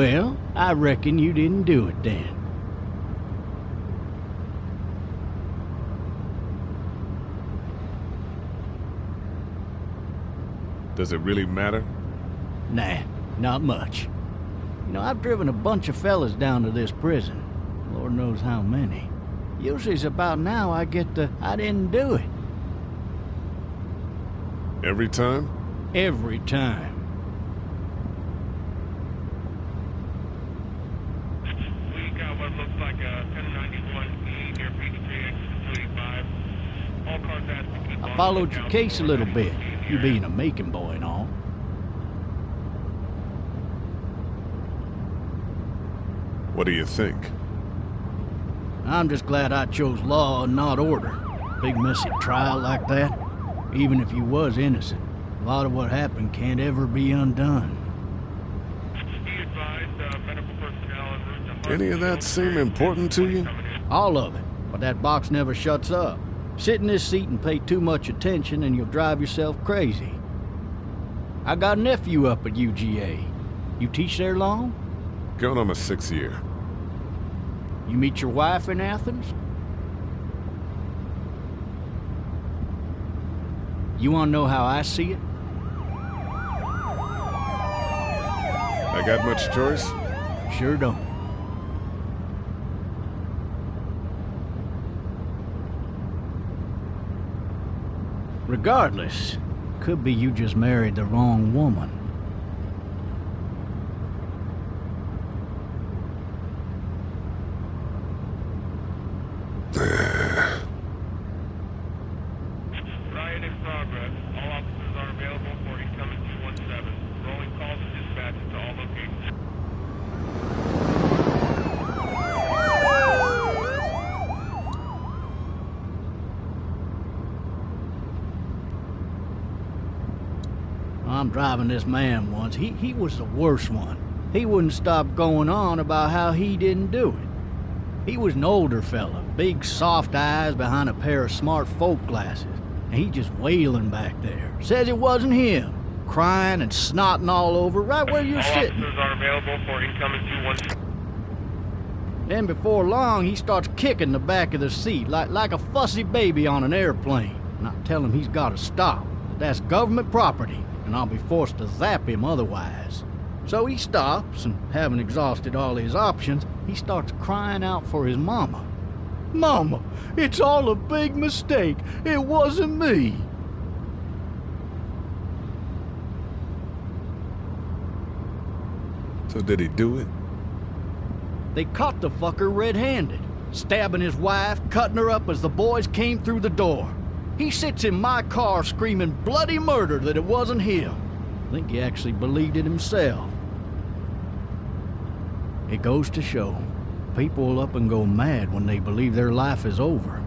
Well, I reckon you didn't do it then. Does it really matter? Nah, not much. You know, I've driven a bunch of fellas down to this prison. Lord knows how many. Usually it's about now I get the, I didn't do it. Every time? Every time. We got what looks like a 1091E near Peachtree, exit 285. All cars asked to keep I on followed your case a little bit, you being a Macon boy and all. What do you think? I'm just glad I chose law and not order. Big messy trial like that, even if you was innocent, a lot of what happened can't ever be undone. Be advised, medical personnel en route to Any of that seem important to you? All of it, but that box never shuts up. Sit in this seat and pay too much attention and you'll drive yourself crazy. I got a nephew up at UGA. You teach there long? Going on my sixth year. You meet your wife in Athens? You want to know how I see it? I got much choice? Sure don't. Regardless, could be you just married the wrong woman. Riot in progress. All officers are available for incoming 217. Rolling calls and dispatches to all locations. I'm driving this man once. He, he was the worst one. He wouldn't stop going on about how he didn't do it. He was an older fella, big soft eyes behind a pair of smart folk glasses, and he just wailing back there. Says it wasn't him, crying and snotting all over right where you're all sitting. are available for incoming 217. Then before long, he starts kicking the back of the seat like, like a fussy baby on an airplane. And I tell him he's got to stop. That's government property, and I'll be forced to zap him otherwise. So he stops, and having exhausted all his options, he starts crying out for his mama. Mama, it's all a big mistake. It wasn't me. So did he do it? They caught the fucker red-handed, stabbing his wife, cutting her up as the boys came through the door. He sits in my car screaming bloody murder that it wasn't him. I think he actually believed it himself. It goes to show, people will up and go mad when they believe their life is over.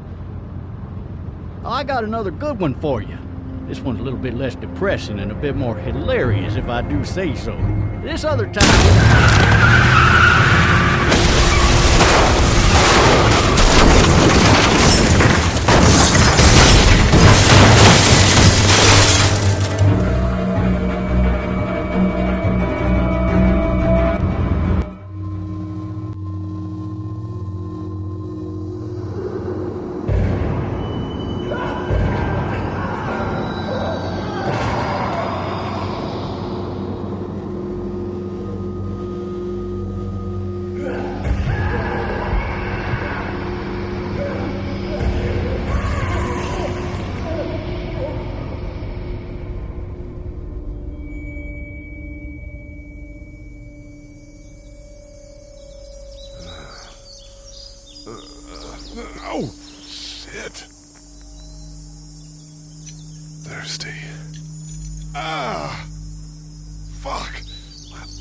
I got another good one for you. This one's a little bit less depressing and a bit more hilarious, if I do say so. This other time.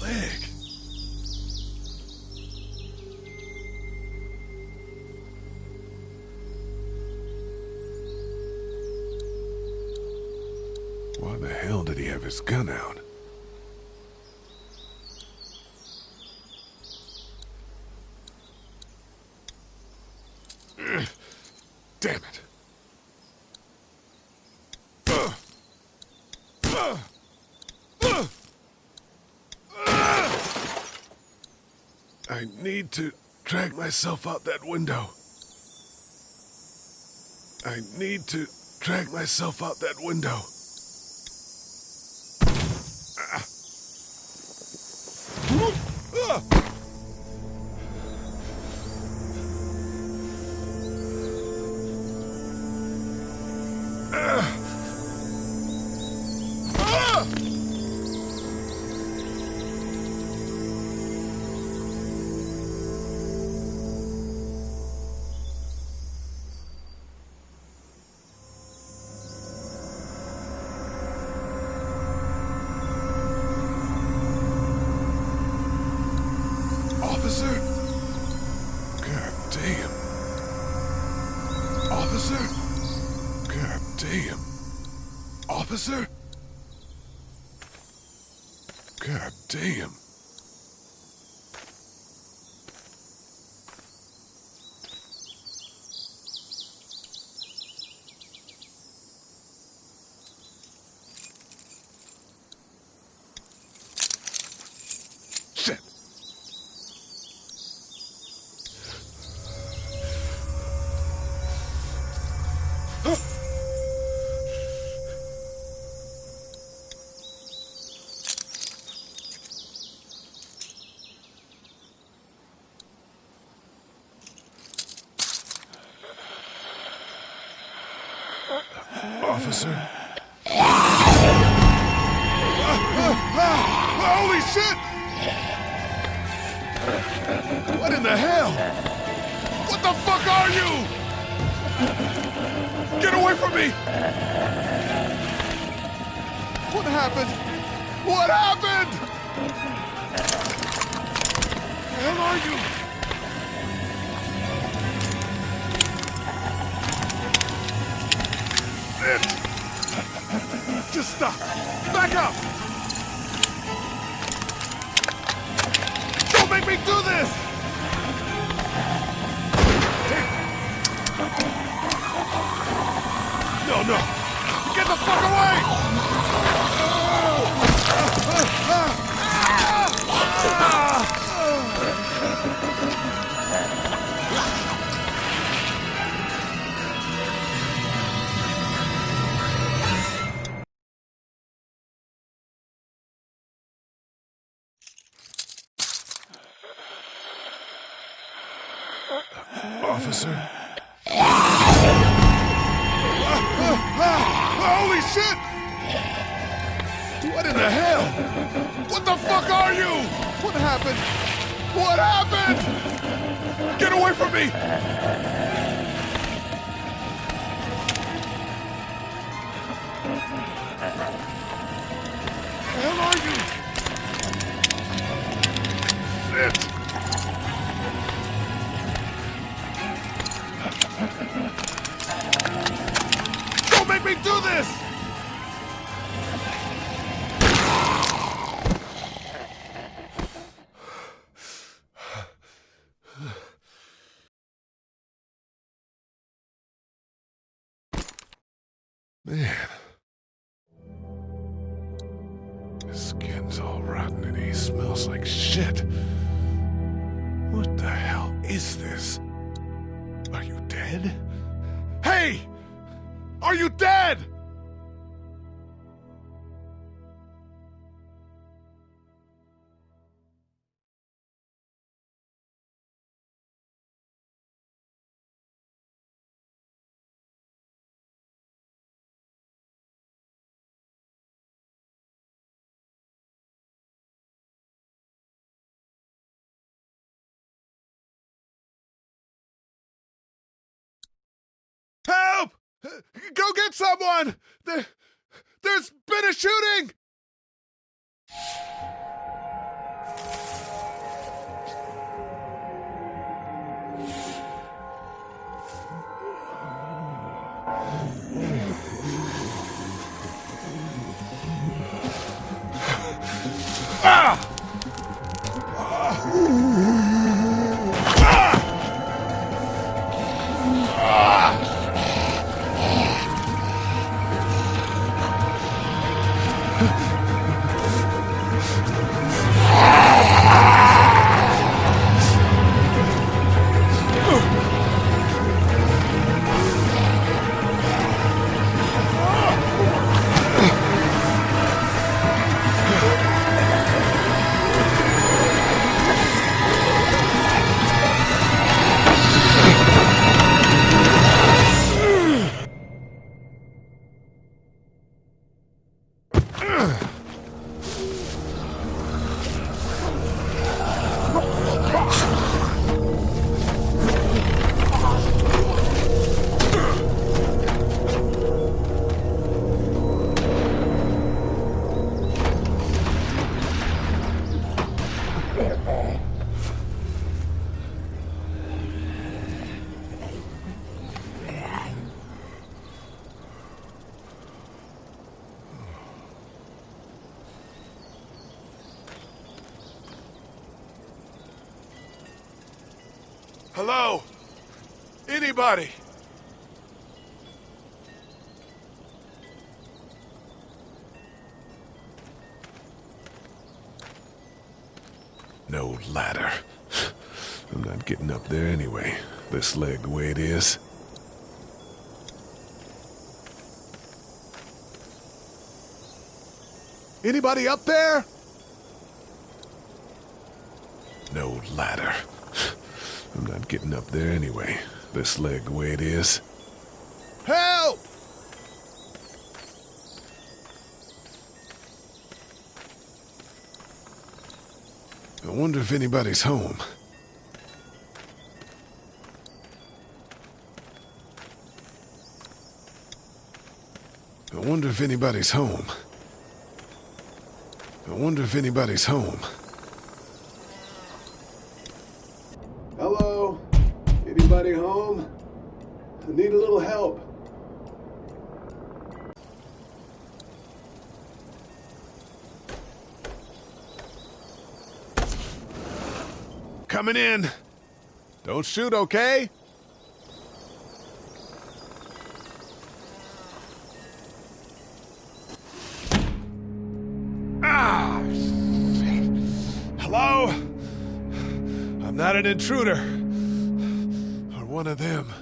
Leg. Why the hell did he have his gun out? To drag myself out that window. I need to drag myself out that window. Officer? Holy shit! What in the hell? What the fuck are you? From me! What happened? What happened? Hell are you? It. Just stop. Back up. Don't make me do this. No, no. Get the fuck away! Officer? Shit! Don't make me do this! Man. His skin's all rotten and he smells like shit. Go get someone! There, there's been a shooting! Anybody? No ladder. I'm not getting up there anyway. This leg the way it is. Anybody up there? No ladder. I'm not getting up there anyway. This leg the way it is. Help! I wonder if anybody's home. I wonder if anybody's home. I wonder if anybody's home. I need a little help. Coming in. Don't shoot, okay? Ah! Hello? I'm not an intruder. Or one of them.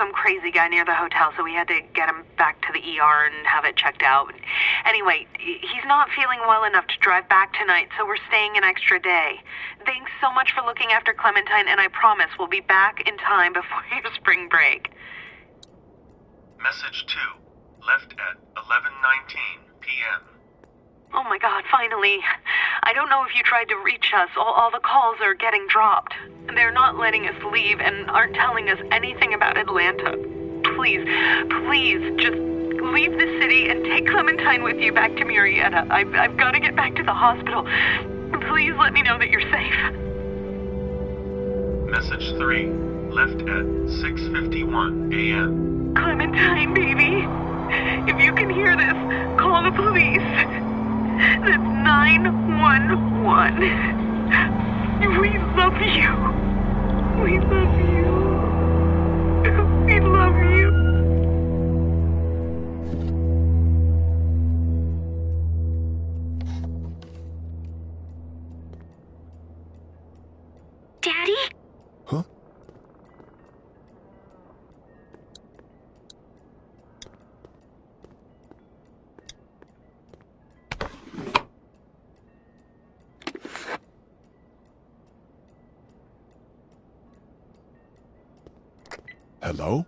Some crazy guy near the hotel, so we had to get him back to the ER and have it checked out. Anyway, he's not feeling well enough to drive back tonight, so we're staying an extra day. Thanks so much for looking after Clementine, and I promise we'll be back in time before your spring break. Message two, left at 11:19 p.m. Oh my god, finally. I don't know if you tried to reach us. All, all the calls are getting dropped. They're not letting us leave and aren't telling us anything about Atlanta. Please, please, just leave the city and take Clementine with you back to Murrieta. I've, I've got to get back to the hospital. Please let me know that you're safe. Message three, left at 6:51 a.m. Clementine, baby. If you can hear this, call the police. That's 911. We love you. We love you. We love you. Hello?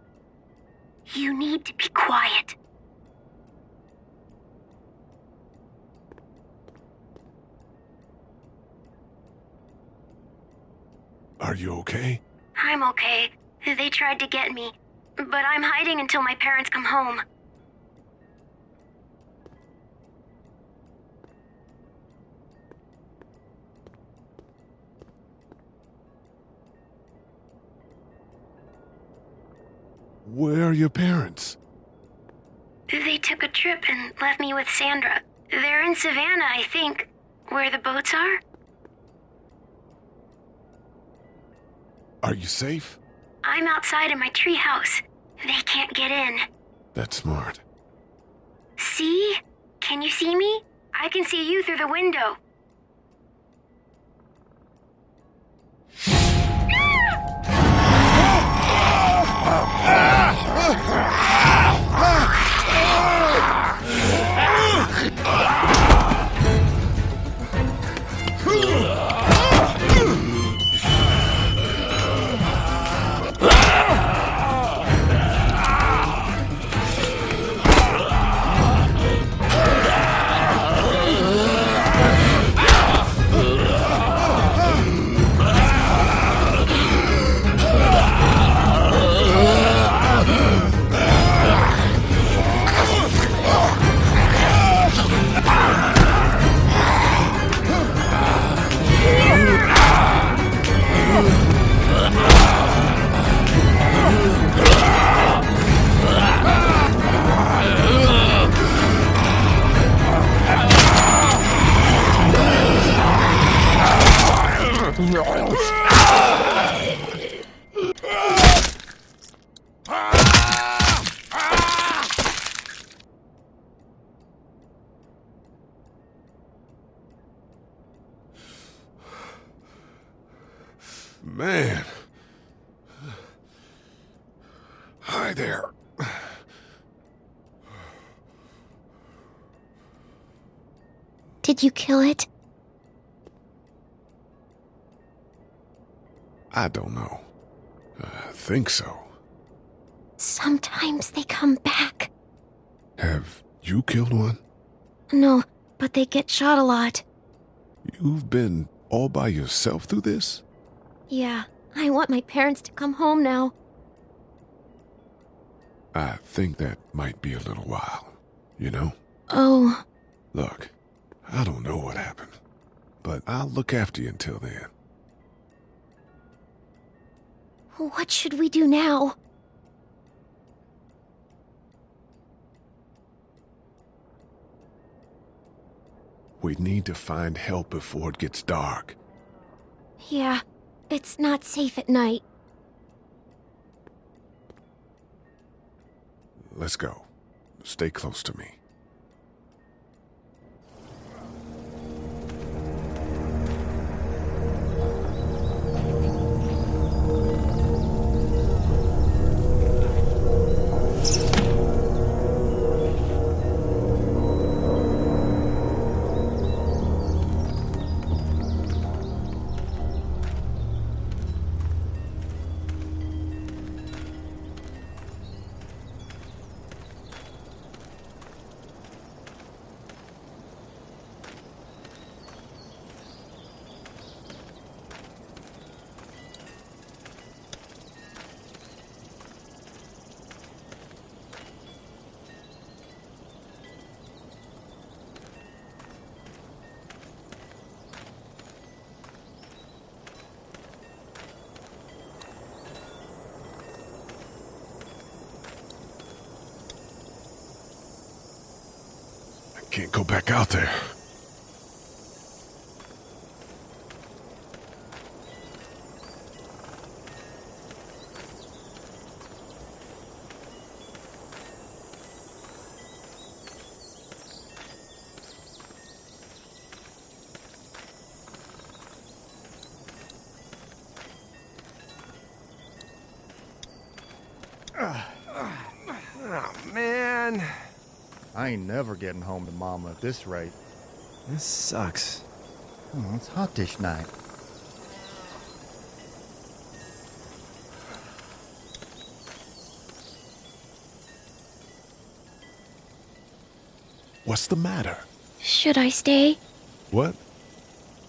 You need to be quiet. Are you okay? I'm okay. They tried to get me, but I'm hiding until my parents come home. Where are your parents? They took a trip and left me with Sandra. They're in Savannah, I think, where the boats are. Are you safe? I'm outside in my treehouse. They can't get in. That's smart. See? Can you see me? I can see you through the window. Did you kill it? I don't know. I think so. Sometimes they come back. Have you killed one? No, but they get shot a lot. You've been all by yourself through this? Yeah, I want my parents to come home now. I think that might be a little while, you know? Oh, Look, I don't know what happened, but I'll look after you until then. what should we do now? We need to find help before it gets dark. Yeah, it's not safe at night. Let's go. Stay close to me. Out there. Oh, I ain't never getting home to Mama at this rate. This sucks. Oh, it's hot dish night. What's the matter? Should I stay? What?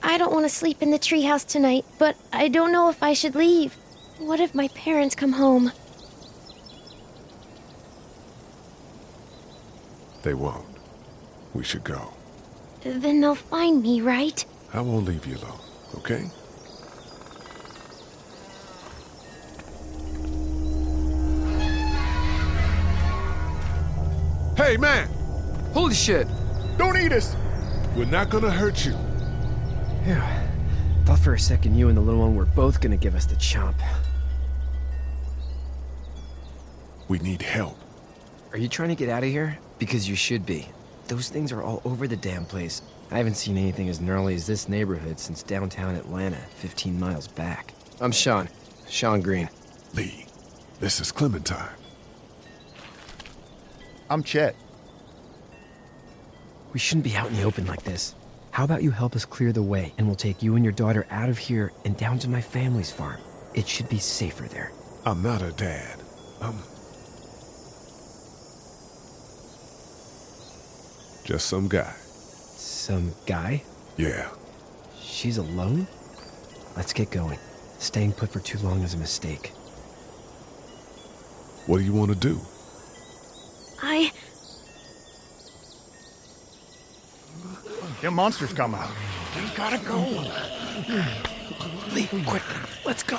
I don't want to sleep in the treehouse tonight, but I don't know if I should leave. What if my parents come home? They won't. We should go. Then they'll find me, right? I won't leave you alone, okay? Hey, man! Holy shit! Don't eat us! We're not gonna hurt you. Phew. Thought for a second you and the little one were both gonna give us the chomp. We need help. Are you trying to get out of here? Because you should be. Those things are all over the damn place. I haven't seen anything as gnarly as this neighborhood since downtown Atlanta, 15 miles back. I'm Shawn. Shawn Greene. Lee, this is Clementine. I'm Chet. We shouldn't be out in the open like this. How about you help us clear the way, and we'll take you and your daughter out of here and down to my family's farm. It should be safer there. I'm not a dad. I'm. Just some guy. Some guy? Yeah. She's alone? Let's get going. Staying put for too long is a mistake. What do you want to do? I. Them monsters come out. We gotta go. Lee, quick, let's go.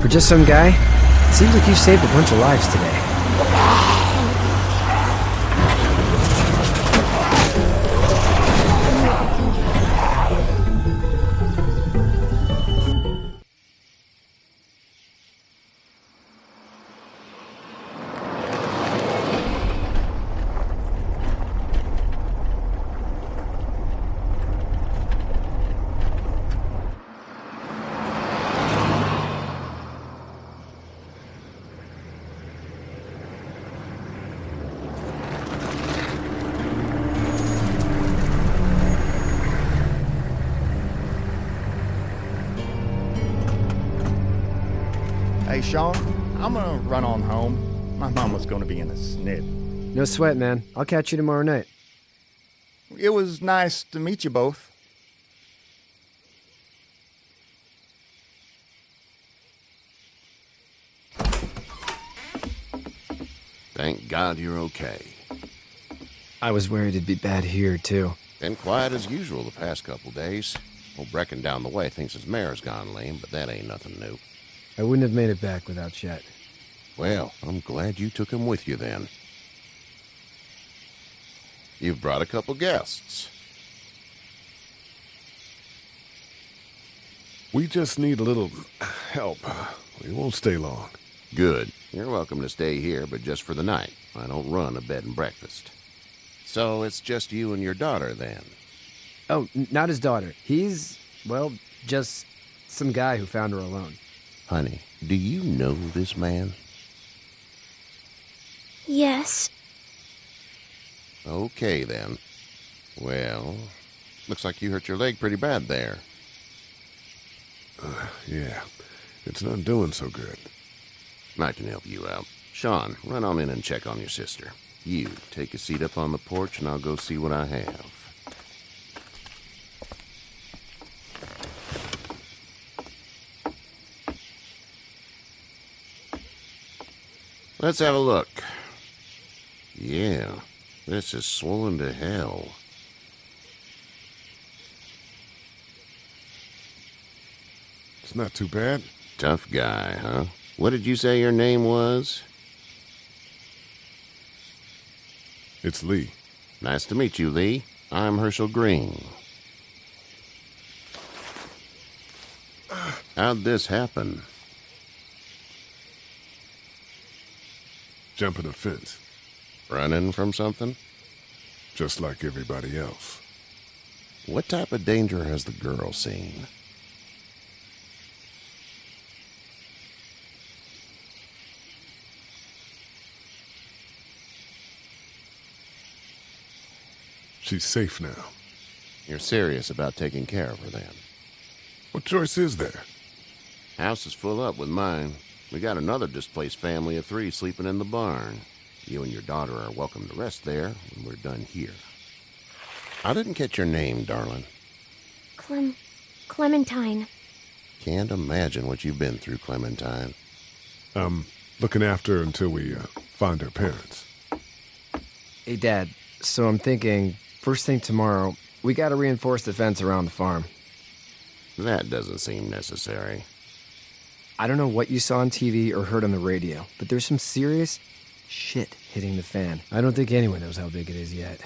For just some guy, seems like you saved a bunch of lives today. No sweat, man. I'll catch you tomorrow night. It was nice to meet you both. Thank God you're okay. I was worried it'd be bad here, too. Been quiet as usual the past couple days. Old Brecken down the way thinks his mare's gone lame, but that ain't nothing new. I wouldn't have made it back without Chet. Well, I'm glad you took him with you then. You've brought a couple guests. We just need a little help. We won't stay long. Good. You're welcome to stay here, but just for the night. I don't run a bed and breakfast. So it's just you and your daughter then? Oh, not his daughter. He's, well, just some guy who found her alone. Honey, do you know this man? Yes. Okay then. Well, looks like you hurt your leg pretty bad there. Uh, yeah, it's not doing so good. I can help you out. Shawn, run on in and check on your sister. You, take a seat up on the porch and I'll go see what I have. Let's have a look. Yeah, this is swollen to hell. It's not too bad. Tough guy, huh? What did you say your name was? It's Lee. Nice to meet you, Lee. I'm Hershel Greene. How'd this happen? Jumping a fence, Running from something? just like everybody else. What type of danger has the girl seen? She's safe now. You're serious about taking care of her then? What choice is there? House is full up with mine. We got another displaced family of three sleeping in the barn. You and your daughter are welcome to rest there when we're done here. I didn't catch your name, darling. Clem. Clementine. Can't imagine what you've been through, Clementine. I'm looking after her until we uh, find her parents. Hey, Dad, so I'm thinking, first thing tomorrow, we gotta reinforce the fence around the farm. That doesn't seem necessary. I don't know what you saw on TV or heard on the radio, but there's some serious shit hitting the fan. I don't think anyone knows how big it is yet.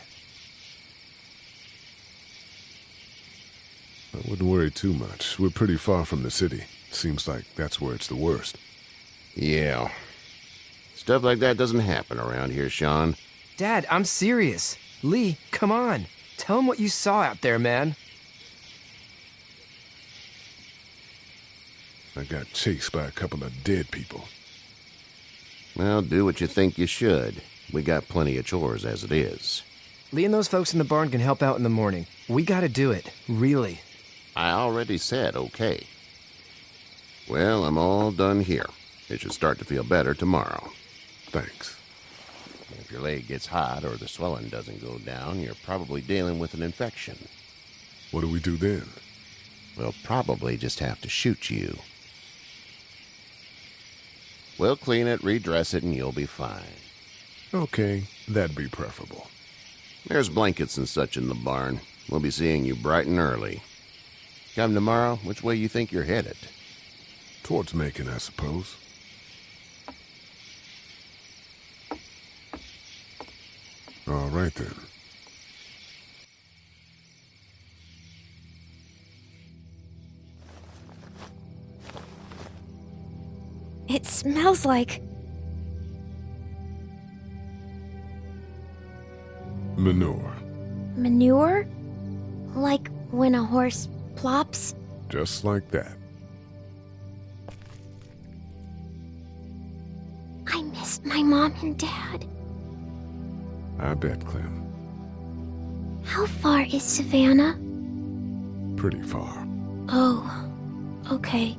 I wouldn't worry too much. We're pretty far from the city. Seems like that's where it's the worst. Yeah. Stuff like that doesn't happen around here, Shawn. Dad, I'm serious. Lee, come on. Tell him what you saw out there, man. I got chased by a couple of dead people. Well, do what you think you should. We got plenty of chores as it is. Lee and those folks in the barn can help out in the morning. We gotta do it. Really. I already said okay. Well, I'm all done here. It should start to feel better tomorrow. Thanks. If your leg gets hot or the swelling doesn't go down, you're probably dealing with an infection. What do we do then? We'll probably just have to shoot you. We'll clean it, redress it, and you'll be fine. Okay, that'd be preferable. There's blankets and such in the barn. We'll be seeing you bright and early. Come tomorrow, which way you think you're headed? Towards Macon, I suppose. All right then. Smells like. Manure. manure? Like when a horse plops? Just like that. I miss my mom and dad. I bet, Clem. How far is Savannah? Pretty far. Oh, okay.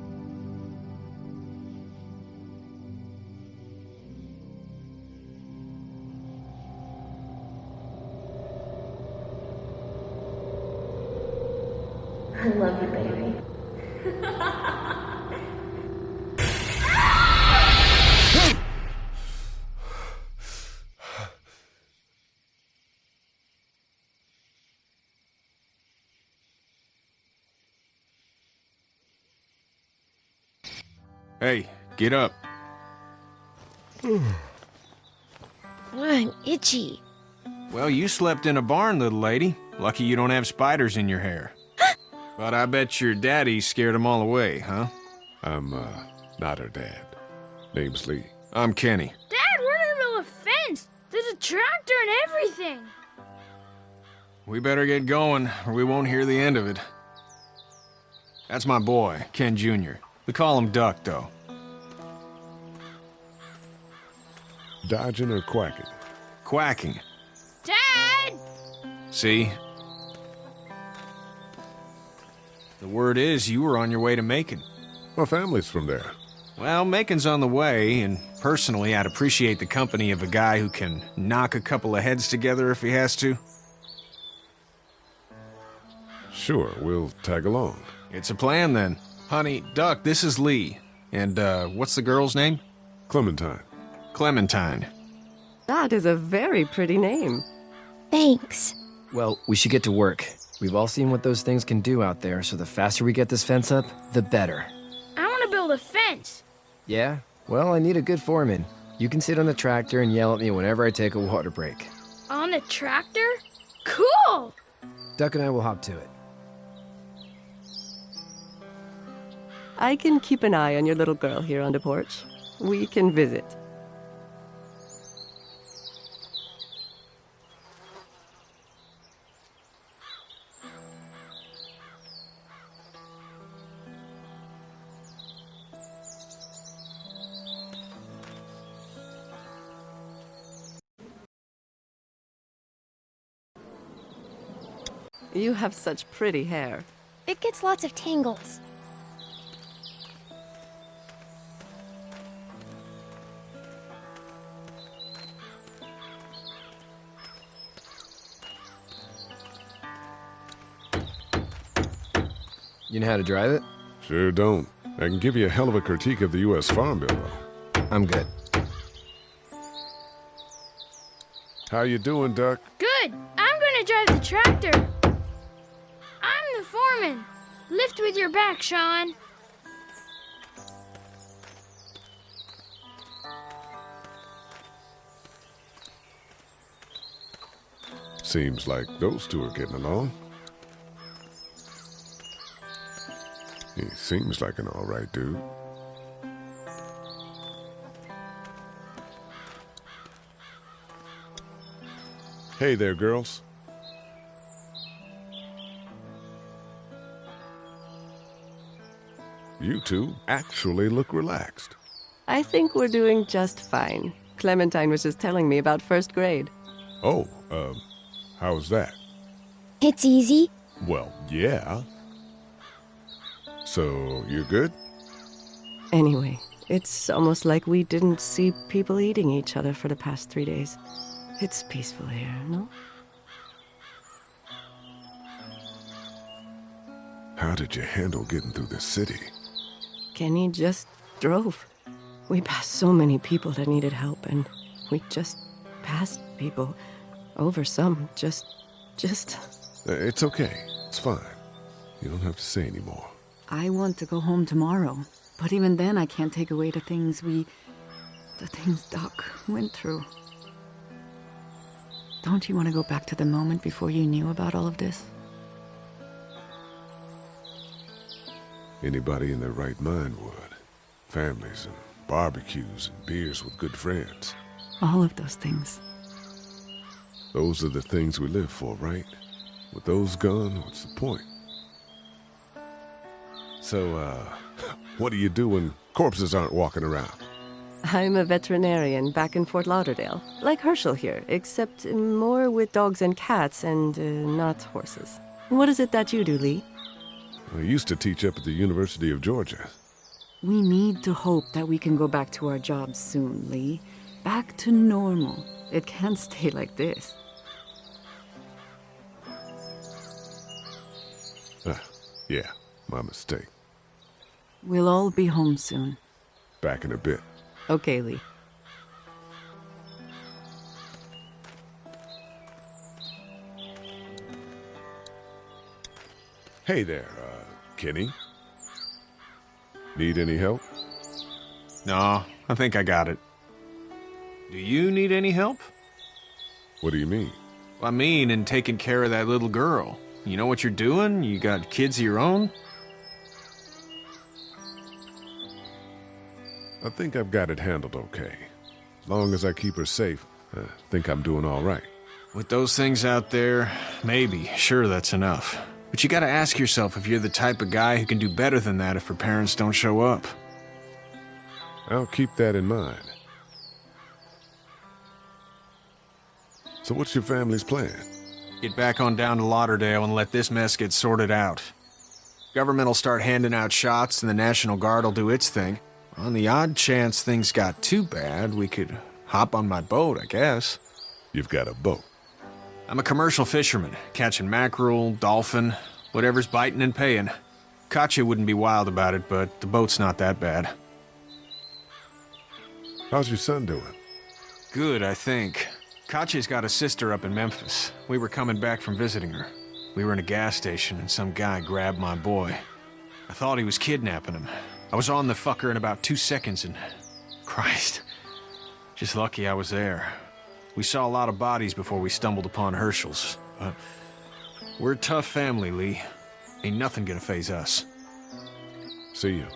Get up. I'm itchy. Well, you slept in a barn, little lady. Lucky you don't have spiders in your hair. but I bet your daddy scared them all away, huh? I'm, uh, not her dad. Name's Lee. I'm Kenny. Dad, we're in the middle of a fence. There's a tractor and everything. We better get going, or we won't hear the end of it. That's my boy, Ken Jr. We call him Duck, though. Dodging or quacking? Quacking. Dad! See? The word is you were on your way to Macon. My family's from there. Well, Macon's on the way, and personally, I'd appreciate the company of a guy who can knock a couple of heads together if he has to. Sure, we'll tag along. It's a plan, then. Honey, Duck, this is Lee. And, uh, what's the girl's name? Clementine. Clementine. That is a very pretty name. Thanks. Well, we should get to work. We've all seen what those things can do out there, so the faster we get this fence up, the better. I want to build a fence. Yeah? Well, I need a good foreman. You can sit on the tractor and yell at me whenever I take a water break. On the tractor? Cool! Duck and I will hop to it. I can keep an eye on your little girl here on the porch. We can visit. You have such pretty hair. It gets lots of tangles. You know how to drive it? Sure don't. I can give you a hell of a critique of the U.S. Farm Bill, though. I'm good. How you doing, Duck? Good. I'm going to drive the tractor. Foreman. Lift with your back, Shawn. Seems like those two are getting along. He seems like an all right dude. Hey there, girls. You two actually look relaxed. I think we're doing just fine. Clementine was just telling me about first grade. Oh, um, how's that? It's easy. Well, yeah. So, you're good? Anyway, it's almost like we didn't see people eating each other for the past three days. It's peaceful here, no? How did you handle getting through the city? Kenny just drove. We passed so many people that needed help, and we just passed people. Over some, just. just. It's okay. It's fine. You don't have to say anymore. I want to go home tomorrow. But even then, I can't take away the things we. the things Duck went through. Don't you want to go back to the moment before you knew about all of this? Anybody in their right mind would. Families and barbecues and beers with good friends. All of those things. Those are the things we live for, right? With those gone, what's the point? So, uh, what do you do when corpses aren't walking around? I'm a veterinarian back in Fort Lauderdale, like Hershel here, except more with dogs and cats and uh, not horses. What is it that you do, Lee? I used to teach up at the University of Georgia. We need to hope that we can go back to our jobs soon, Lee. Back to normal. It can't stay like this. Ah, yeah, my mistake. We'll all be home soon. Back in a bit. Okay, Lee. Hey there, uh, Kenny. Need any help? No, I think I got it. Do you need any help? What do you mean? I mean, in taking care of that little girl. You know what you're doing? You got kids of your own? I think I've got it handled okay. As long as I keep her safe, I think I'm doing all right. With those things out there, maybe. Sure, that's enough. But you gotta ask yourself if you're the type of guy who can do better than that if her parents don't show up. I'll keep that in mind. So what's your family's plan? Get back on down to Lauderdale and let this mess get sorted out. Government will start handing out shots and the National Guard will do its thing. On the odd chance things got too bad, we could hop on my boat, I guess. You've got a boat? I'm a commercial fisherman, catching mackerel, dolphin, whatever's biting and paying. Katjaa wouldn't be wild about it, but the boat's not that bad. How's your son doing? Good, I think. Katjaa's got a sister up in Memphis. We were coming back from visiting her. We were in a gas station and some guy grabbed my boy. I thought he was kidnapping him. I was on the fucker in about two seconds and... Christ. Just lucky I was there. We saw a lot of bodies before we stumbled upon Hershel's. But we're a tough family, Lee. Ain't nothing gonna phase us. See you.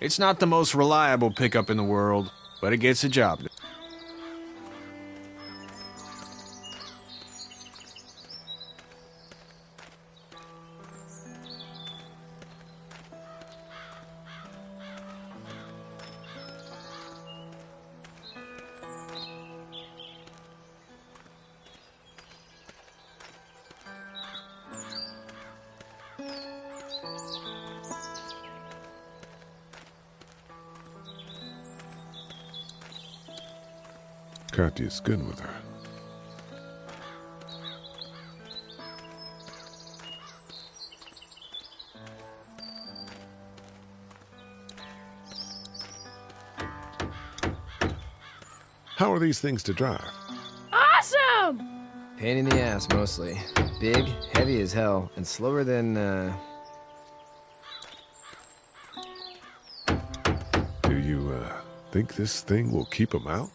It's not the most reliable pickup in the world, but it gets the job done. Katjaa's good with her. How are these things to drive? Awesome! Pain in the ass, mostly. Big, heavy as hell, and slower than, uh... Do you, uh, think this thing will keep them out?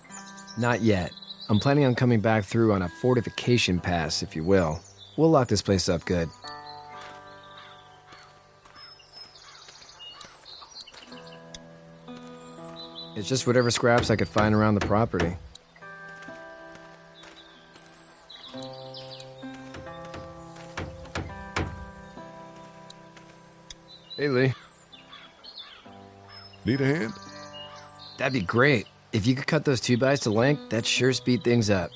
Not yet. I'm planning on coming back through on a fortification pass, if you will. We'll lock this place up good. It's just whatever scraps I could find around the property. Hey, Lee. Need a hand? That'd be great. If you could cut those two bys to length, that'd sure speed things up.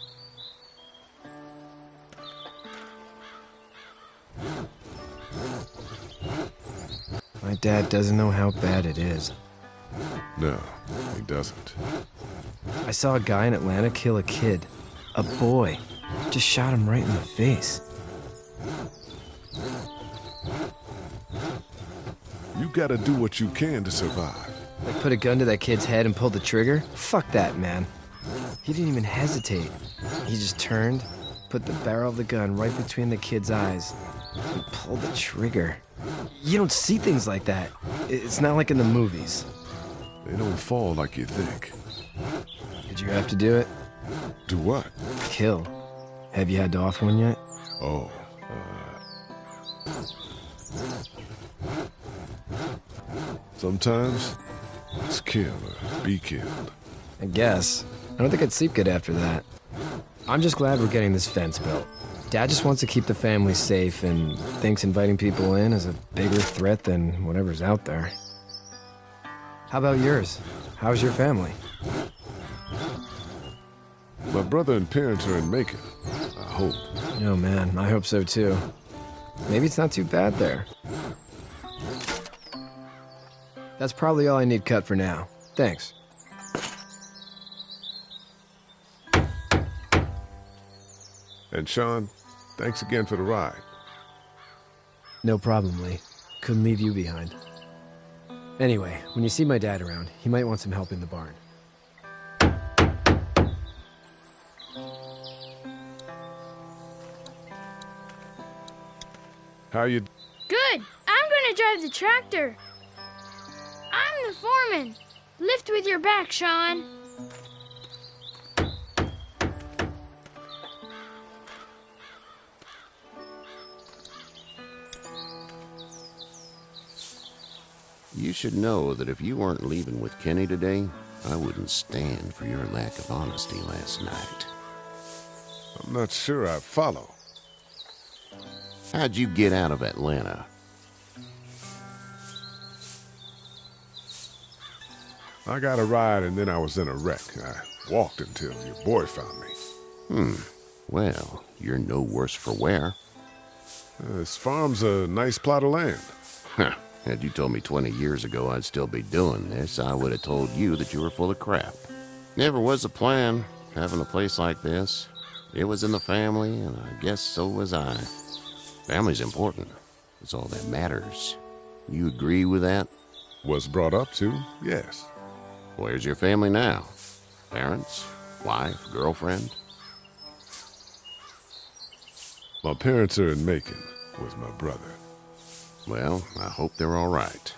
My dad doesn't know how bad it is. No, he doesn't. I saw a guy in Atlanta kill a kid. A boy. Just shot him right in the face. You gotta do what you can to survive. Like put a gun to that kid's head and pulled the trigger? Fuck that, man. He didn't even hesitate. He just turned, put the barrel of the gun right between the kid's eyes, Pull the trigger. You don't see things like that. It's not like in the movies. They don't fall like you think. Did you have to do it? Do what? Kill. Have you had to off one yet? Oh, uh... Sometimes, kill or be killed. I guess. I don't think I'd sleep good after that. I'm just glad we're getting this fence built. Dad just wants to keep the family safe and thinks inviting people in is a bigger threat than whatever's out there. How about yours? How's your family? My brother and parents are in Macon. I hope. Oh man, I hope so too. Maybe it's not too bad there. That's probably all I need cut for now. Thanks. And Shawn, thanks again for the ride. No problem, Lee. Couldn't leave you behind. Anyway, when you see my dad around, he might want some help in the barn. How you... Good. I'm gonna drive the tractor. I'm the foreman. Lift with your back, Shawn. You should know that if you weren't leaving with Kenny today, I wouldn't stand for your lack of honesty last night. I'm not sure I follow. How'd you get out of Atlanta? I got a ride and then I was in a wreck. I walked until your boy found me. Hmm. Well, you're no worse for wear. Uh, this farm's a nice plot of land. Huh. Had you told me 20 years ago I'd still be doing this, I would have told you that you were full of crap. Never was a plan, having a place like this. It was in the family, and I guess so was I. Family's important. It's all that matters. You agree with that? Was brought up to, yes. Where's your family now? Parents? Wife? Girlfriend? My parents are in Macon with my brother. Well, I hope they're all right.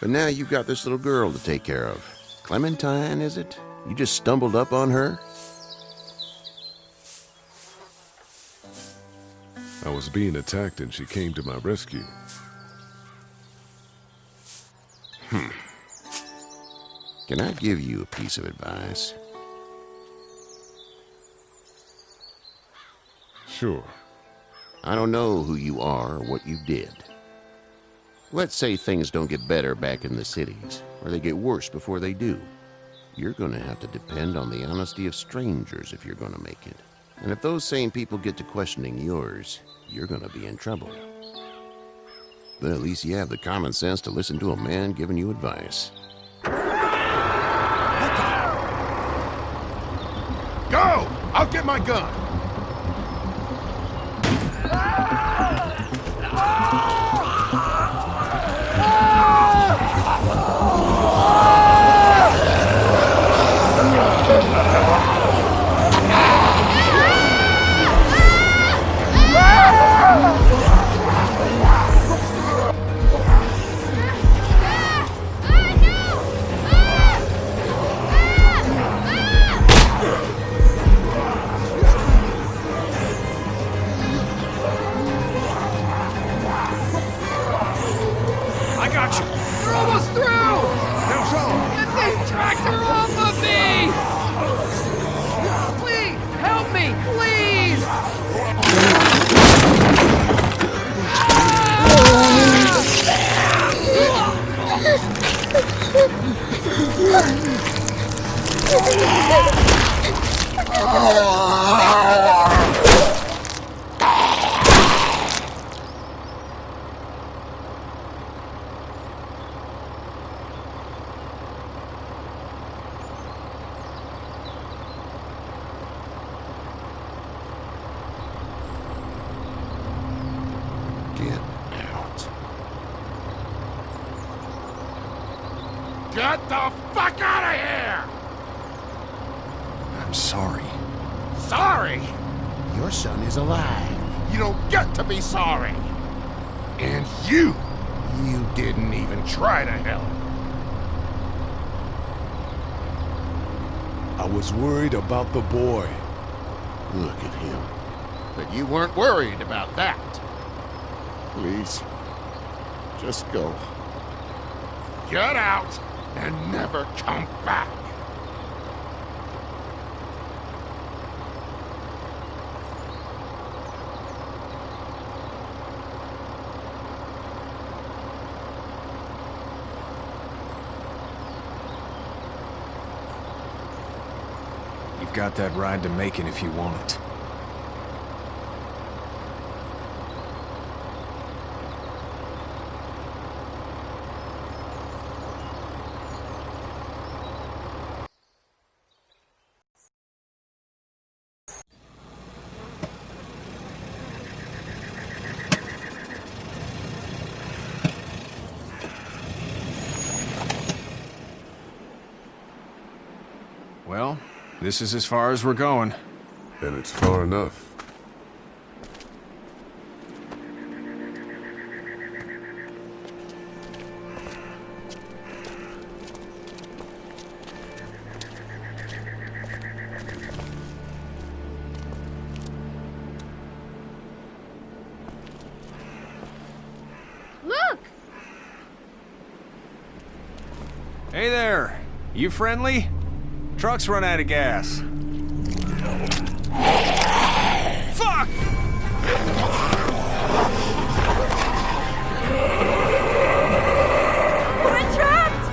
But now you've got this little girl to take care of. Clementine, is it? You just stumbled up on her? I was being attacked and she came to my rescue. Hmm. Can I give you a piece of advice? Sure. I don't know who you are or what you did. Let's say things don't get better back in the cities, or they get worse before they do. You're going to have to depend on the honesty of strangers if you're going to make it. And if those same people get to questioning yours, you're going to be in trouble. But at least you have the common sense to listen to a man giving you advice. Go! I'll get my gun! Ah! Ah! Get out. Get the fuck out of here! I'm sorry. Sorry! Your son is alive, You don't get to be sorry. And you, you didn't even try. I was worried about the boy. Look at him. But you weren't worried about that. Please, just go. Get out and never come back. You've got that ride to Macon if you want it. Well, this is as far as we're going. And it's far enough. Look! Hey there! You friendly? Truck's run out of gas. Fuck! We're trapped!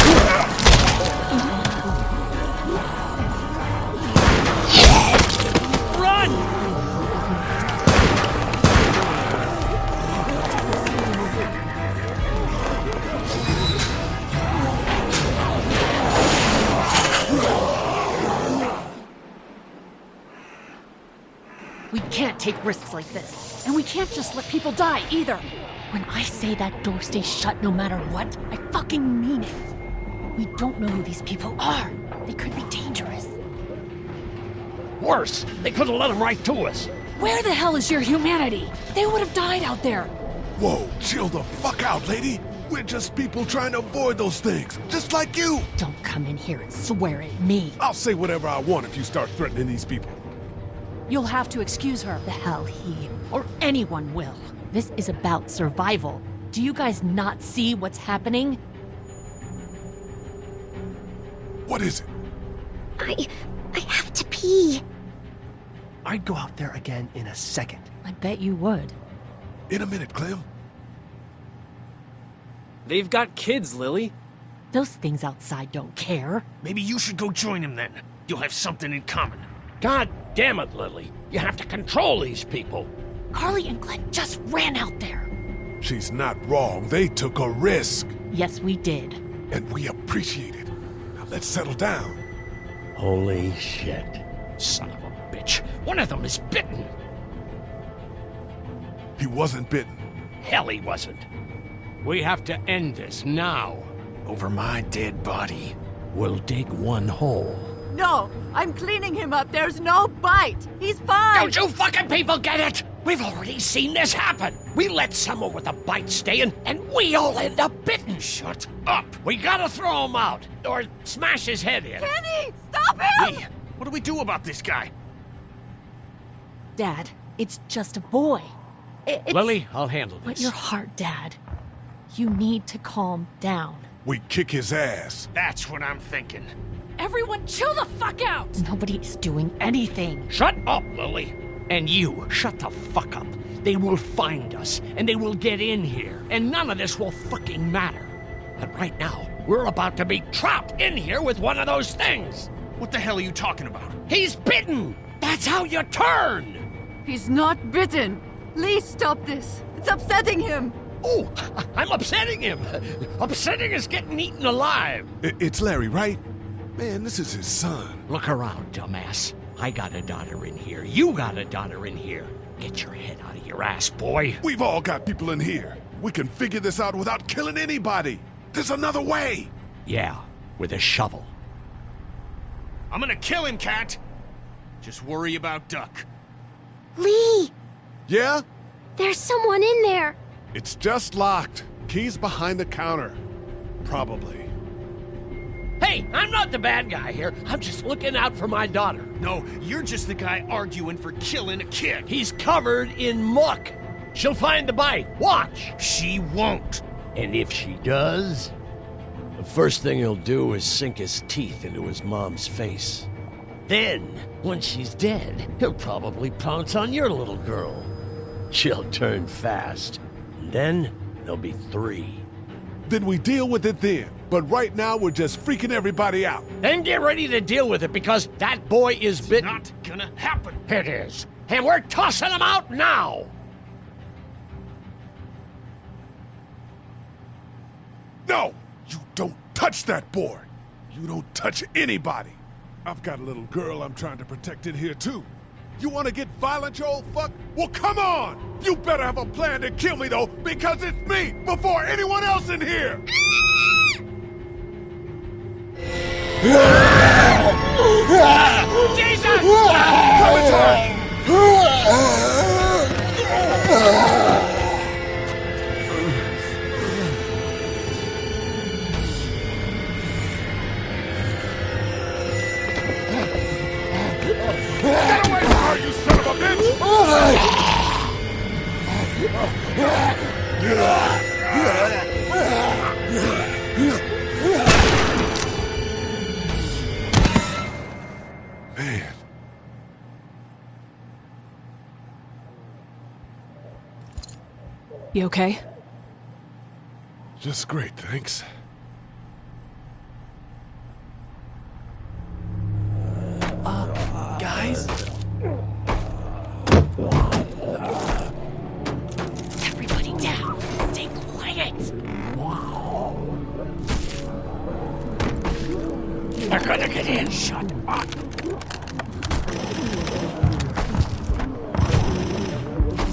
Run! Can't take risks like this. And we can't just let people die either. When I say that door stays shut no matter what, I fucking mean it. We don't know who these people are. They could be dangerous. Worse, they could have let them right to us. Where the hell is your humanity? They would have died out there. Whoa, chill the fuck out, lady. We're just people trying to avoid those things, just like you. Don't come in here and swear at me. I'll say whatever I want if you start threatening these people. You'll have to excuse her. The hell he or anyone will. This is about survival. Do you guys not see what's happening? What is it? I. I have to pee. I'd go out there again in a second. I bet you would. In a minute, Clem. They've got kids, Lilly. Those things outside don't care. Maybe you should go join them then. You'll have something in common. God damn it, Lilly. You have to control these people. Carley and Glenn just ran out there. She's not wrong. They took a risk. Yes, we did. And we appreciate it. Now let's settle down. Holy shit. Son of a bitch. One of them is bitten. He wasn't bitten. Hell, he wasn't. We have to end this now. Over my dead body. We'll dig one hole. No, I'm cleaning him up. There's no bite. He's fine. Don't you fucking people get it? We've already seen this happen. We let someone with a bite stay in, and we all end up bitten. Shut up. We gotta throw him out, or smash his head in. Kenny, stop him! We, what do we do about this guy? Dad, it's just a boy. I- It's... Lilly, I'll handle this. this. your heart, Dad. You need to calm down. We kick his ass. That's what I'm thinking. Everyone chill the fuck out! Nobody is doing anything. Shut up, Lilly. And you, shut the fuck up. They will find us, and they will get in here, and none of this will fucking matter. But right now, we're about to be trapped in here with one of those things. What the hell are you talking about? He's bitten! That's how you turn! He's not bitten. Lee, stop this. It's upsetting him. Oh, I'm upsetting him. Upsetting is getting eaten alive. It's Larry, right? Man, this is his son. Look around, dumbass. I got a daughter in here. You got a daughter in here. Get your head out of your ass, boy. We've all got people in here. We can figure this out without killing anybody. There's another way. Yeah, with a shovel. I'm gonna kill him, Cat. Just worry about Duck. Lee! Yeah? There's someone in there! It's just locked. Key's behind the counter. Probably. Hey, I'm not the bad guy here. I'm just looking out for my daughter. No, you're just the guy arguing for killing a kid. He's covered in muck. She'll find the bite. Watch. She won't. And if she does, the first thing he'll do is sink his teeth into his mom's face. Then, when she's dead, he'll probably pounce on your little girl. She'll turn fast. And then there'll be three. Then we deal with it then. But right now, we're just freaking everybody out. Then get ready to deal with it because that boy is bitten. Not gonna happen. It is. And we're tossing him out now. No! You don't touch that boy! You don't touch anybody! I've got a little girl I'm trying to protect in here, too. You want to get violent, you old fuck? Well, come on! You better have a plan to kill me, though, because it's me before anyone else in here! Jesus! Get Man, You okay? just great, thanks. Uh, Guys? They're gonna get in. Shut up.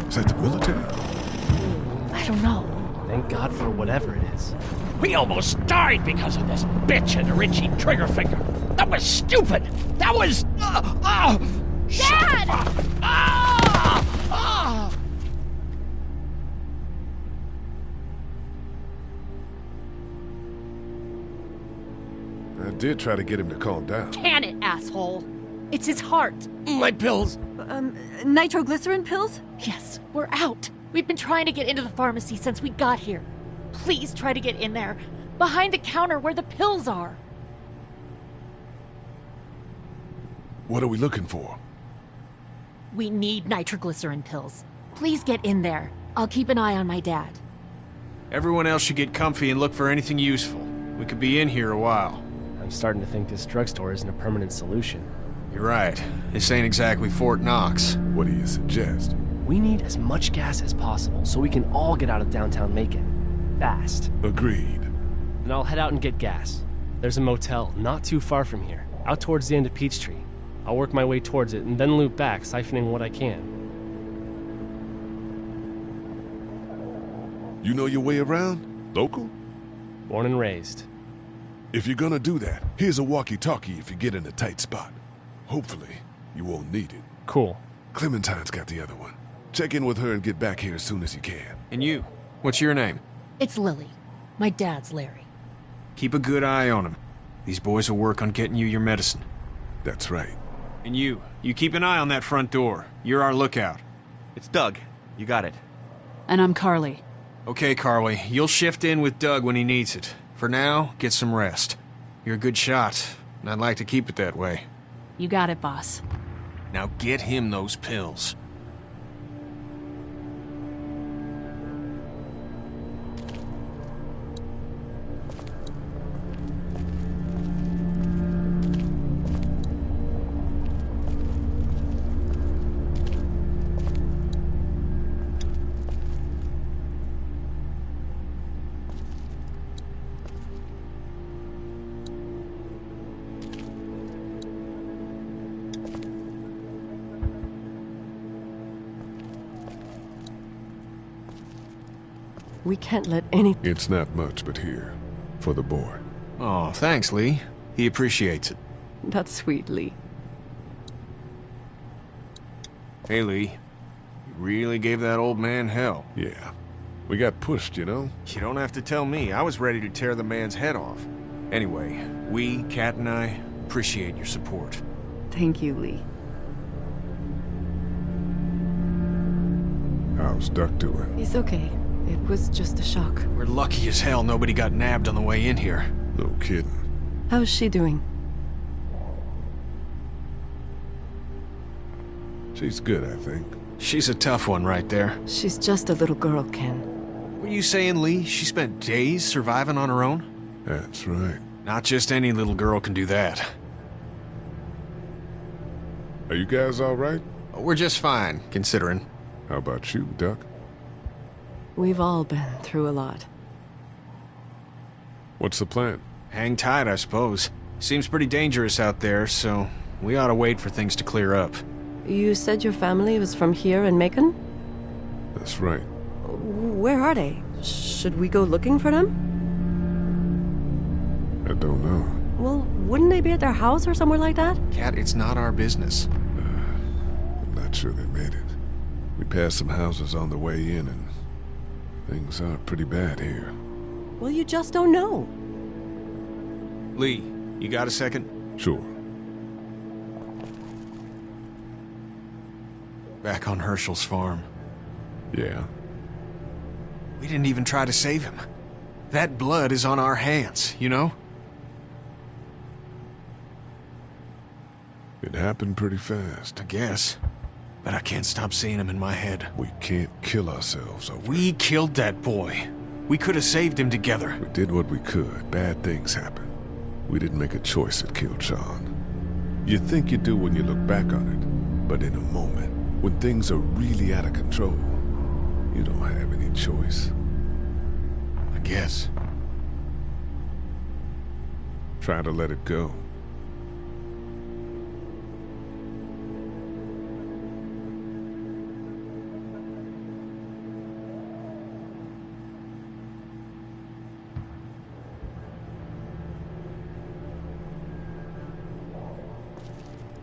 Is that the military? I don't know. Thank God for whatever it is. We almost died because of this bitch and her itchy trigger finger. That was stupid. That was. Uh, uh, Dad! ah! Ah! I did try to get him to calm down. Can it, asshole? It's his heart. My pills. Um, nitroglycerin pills? Yes, we're out. We've been trying to get into the pharmacy since we got here. Please try to get in there. Behind the counter where the pills are. What are we looking for? We need nitroglycerin pills. Please get in there. I'll keep an eye on my dad. Everyone else should get comfy and look for anything useful. We could be in here a while. I'm starting to think this drugstore isn't a permanent solution. You're right. This ain't exactly Fort Knox. What do you suggest? We need as much gas as possible so we can all get out of downtown Macon. Fast. Agreed. Then I'll head out and get gas. There's a motel not too far from here, out towards the end of Peachtree. I'll work my way towards it and then loop back, siphoning what I can. You know your way around? Local? Born and raised. If you're gonna do that, here's a walkie-talkie if you get in a tight spot. Hopefully, you won't need it. Cool. Clementine's got the other one. Check in with her and get back here as soon as you can. And you? What's your name? It's Lilly. My dad's Larry. Keep a good eye on him. These boys will work on getting you your medicine. That's right. And you, you keep an eye on that front door. You're our lookout. It's Doug. You got it. And I'm Carley. Okay, Carley, you'll shift in with Doug when he needs it. For now, get some rest. You're a good shot, and I'd like to keep it that way. You got it, boss. Now get him those pills. We can't let any. It's not much, but here. For the boy. Oh, thanks, Lee. He appreciates it. That's sweet, Lee. Hey, Lee. You really gave that old man hell. Yeah. We got pushed, you know? You don't have to tell me. I was ready to tear the man's head off. Anyway, we, Kat and I, appreciate your support. Thank you, Lee. How's Duck doing? He's okay. It was just a shock. We're lucky as hell nobody got nabbed on the way in here. No kidding. How's she doing? She's good, I think. She's a tough one right there. She's just a little girl, Ken. Were you saying, Lee, she spent days surviving on her own? That's right. Not just any little girl can do that. Are you guys all right? We're just fine, considering. How about you, Duck? We've all been through a lot. What's the plan? Hang tight, I suppose. Seems pretty dangerous out there, so we ought to wait for things to clear up. You said your family was from here in Macon? That's right. Where are they? Should we go looking for them? I don't know. Well, wouldn't they be at their house or somewhere like that? Kat, it's not our business. Uh, I'm not sure they made it. We passed some houses on the way in, and things are pretty bad here. Well, you just don't know. Lee, you got a second? Sure. Back on Hershel's farm. Yeah. We didn't even try to save him. That blood is on our hands, you know? It happened pretty fast. I guess. But I can't stop seeing him in my head. We can't kill ourselves over We killed that boy. We could have saved him together. We did what we could. Bad things happen. We didn't make a choice that killed Shawn. You think you do when you look back on it, but in a moment, when things are really out of control, you don't have any choice. I guess. Try to let it go.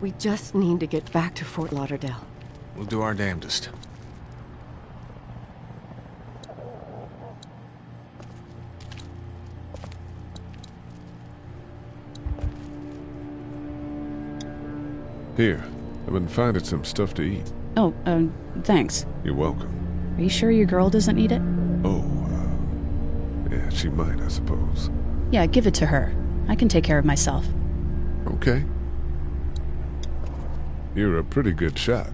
We just need to get back to Fort Lauderdale. We'll do our damnedest. Here, I've been finding some stuff to eat. Oh, um, thanks. You're welcome. Are you sure your girl doesn't need it? Oh, uh, yeah, she might, I suppose. Yeah, give it to her. I can take care of myself. Okay. You're a pretty good shot.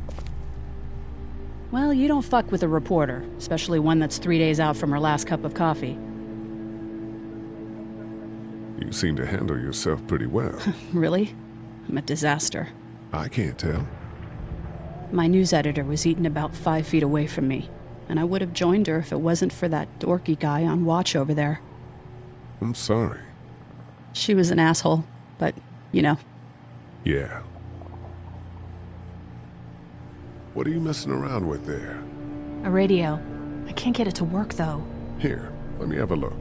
Well, you don't fuck with a reporter, especially one that's three days out from her last cup of coffee. You seem to handle yourself pretty well. really? I'm a disaster. I can't tell. My news editor was eaten about five feet away from me, and I would have joined her if it wasn't for that dorky guy on watch over there. I'm sorry. She was an asshole, but, you know. Yeah. What are you messing around with there? A radio. I can't get it to work, though. Here, let me have a look.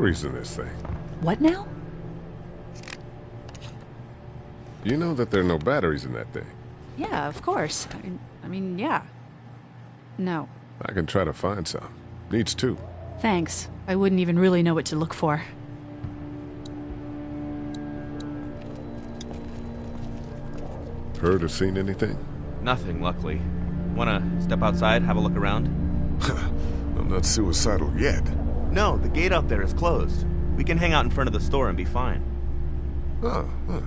Batteries in this thing. What now? You know that there are no batteries in that thing. Yeah, of course. I mean, I mean, yeah. No. I can try to find some. Needs two. Thanks. I wouldn't even really know what to look for. Heard or seen anything? Nothing, luckily. Wanna step outside, have a look around? I'm not suicidal yet. No, the gate out there is closed. We can hang out in front of the store and be fine. Oh, huh.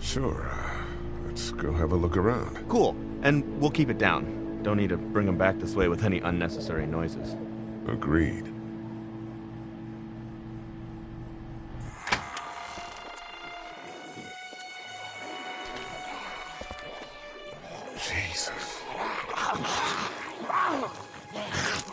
Sure. Uh, let's go have a look around. Cool. And we'll keep it down. Don't need to bring them back this way with any unnecessary noises. Agreed.